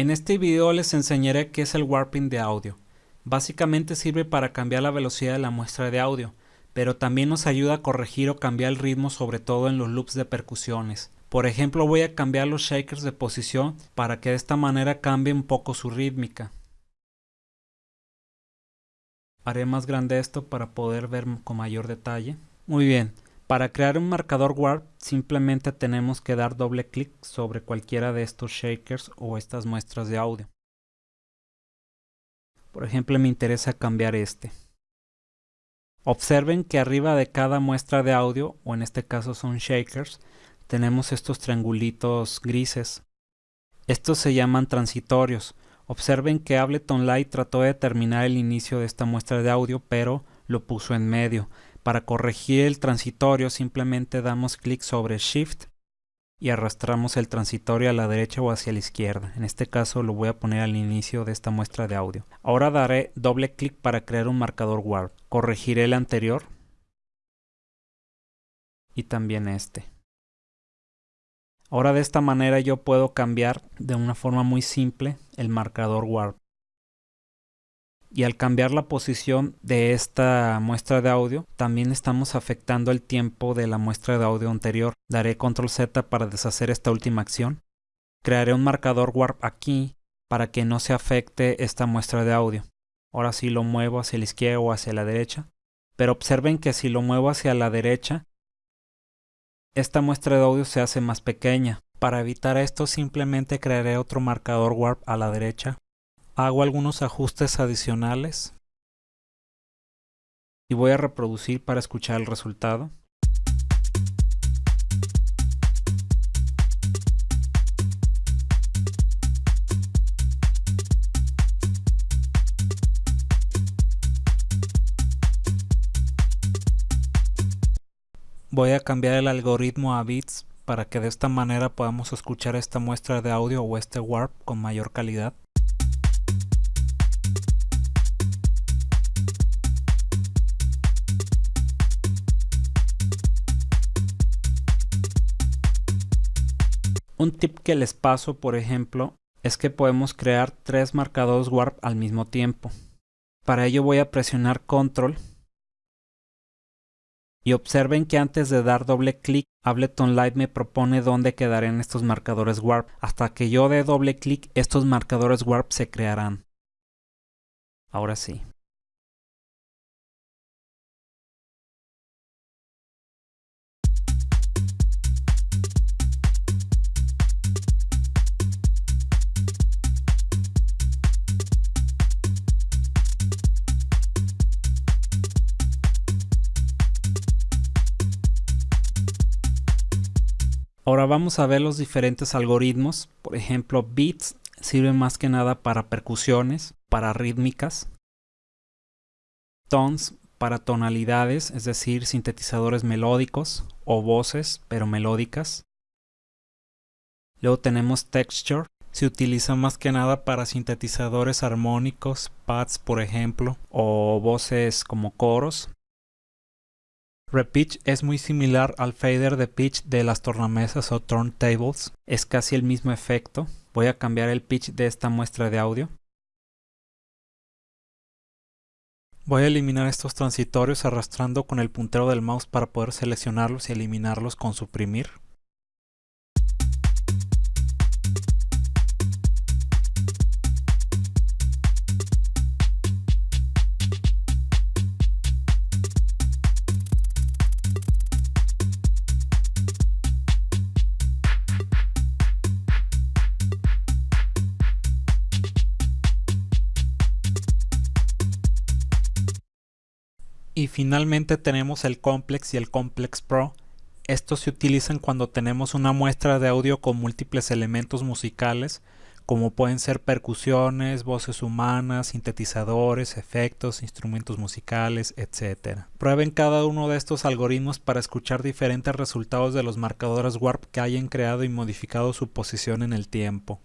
En este video les enseñaré qué es el warping de audio. Básicamente sirve para cambiar la velocidad de la muestra de audio, pero también nos ayuda a corregir o cambiar el ritmo sobre todo en los loops de percusiones. Por ejemplo voy a cambiar los shakers de posición para que de esta manera cambie un poco su rítmica. Haré más grande esto para poder ver con mayor detalle. Muy bien, para crear un marcador warp simplemente tenemos que dar doble clic sobre cualquiera de estos shakers o estas muestras de audio. Por ejemplo me interesa cambiar este. Observen que arriba de cada muestra de audio, o en este caso son shakers, tenemos estos triangulitos grises. Estos se llaman transitorios. Observen que Ableton Light trató de determinar el inicio de esta muestra de audio, pero lo puso en medio. Para corregir el transitorio simplemente damos clic sobre Shift y arrastramos el transitorio a la derecha o hacia la izquierda. En este caso lo voy a poner al inicio de esta muestra de audio. Ahora daré doble clic para crear un marcador warp. Corregiré el anterior y también este. Ahora de esta manera yo puedo cambiar de una forma muy simple el marcador warp y al cambiar la posición de esta muestra de audio también estamos afectando el tiempo de la muestra de audio anterior. Daré control Z para deshacer esta última acción. Crearé un marcador warp aquí para que no se afecte esta muestra de audio. Ahora sí lo muevo hacia la izquierda o hacia la derecha. Pero observen que si lo muevo hacia la derecha, esta muestra de audio se hace más pequeña. Para evitar esto simplemente crearé otro marcador warp a la derecha hago algunos ajustes adicionales y voy a reproducir para escuchar el resultado. Voy a cambiar el algoritmo a bits para que de esta manera podamos escuchar esta muestra de audio o este warp con mayor calidad. Un tip que les paso, por ejemplo, es que podemos crear tres marcadores warp al mismo tiempo. Para ello voy a presionar control y observen que antes de dar doble clic, Ableton Live me propone dónde quedarán estos marcadores warp. Hasta que yo dé doble clic, estos marcadores warp se crearán. Ahora sí. Ahora vamos a ver los diferentes algoritmos. Por ejemplo, Beats sirve más que nada para percusiones, para rítmicas. Tones para tonalidades, es decir, sintetizadores melódicos o voces, pero melódicas. Luego tenemos Texture, se utiliza más que nada para sintetizadores armónicos, pads por ejemplo, o voces como coros. Repitch es muy similar al fader de pitch de las tornamesas o turntables. Es casi el mismo efecto. Voy a cambiar el pitch de esta muestra de audio. Voy a eliminar estos transitorios arrastrando con el puntero del mouse para poder seleccionarlos y eliminarlos con suprimir. Y finalmente tenemos el Complex y el Complex Pro. Estos se utilizan cuando tenemos una muestra de audio con múltiples elementos musicales, como pueden ser percusiones, voces humanas, sintetizadores, efectos, instrumentos musicales, etc. Prueben cada uno de estos algoritmos para escuchar diferentes resultados de los marcadores Warp que hayan creado y modificado su posición en el tiempo.